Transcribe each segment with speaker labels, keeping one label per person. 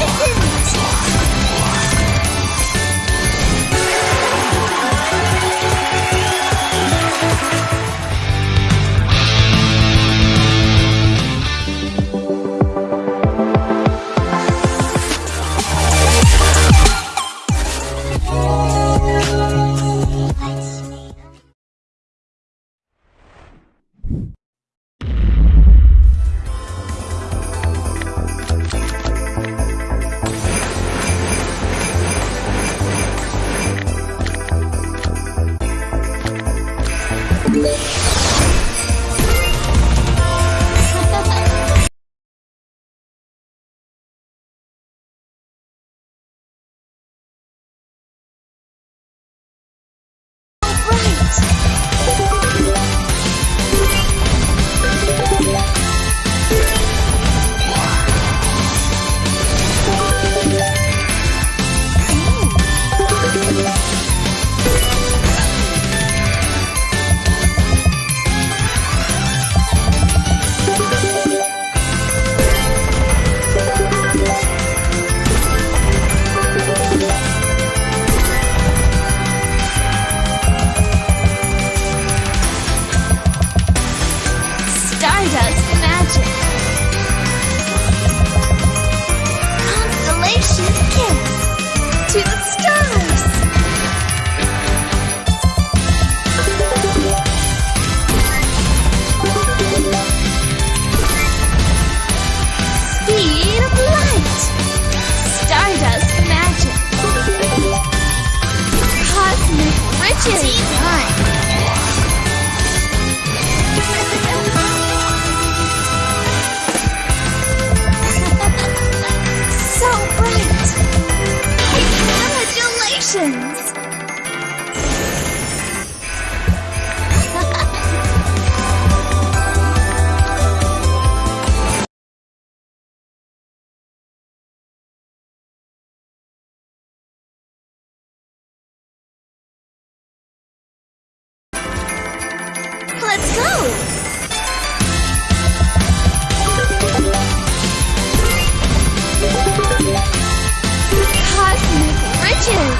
Speaker 1: Thank you. 借。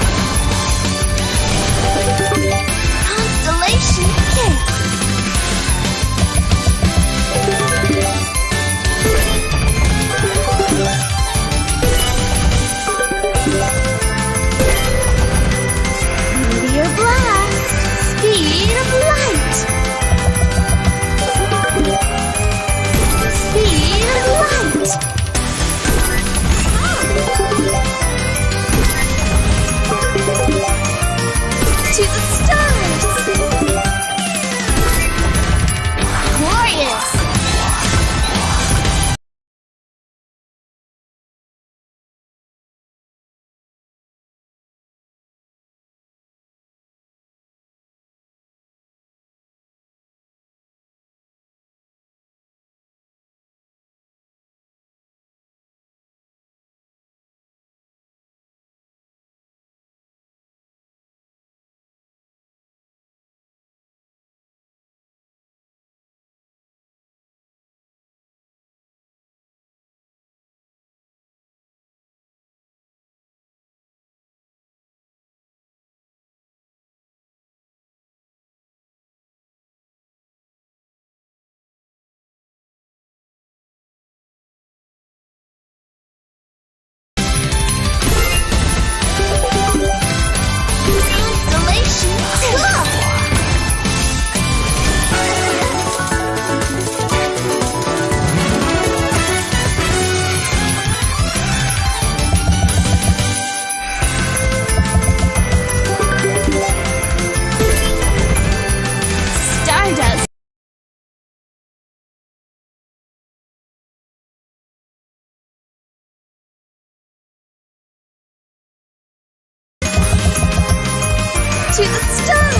Speaker 1: to the stars!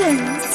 Speaker 1: Productions.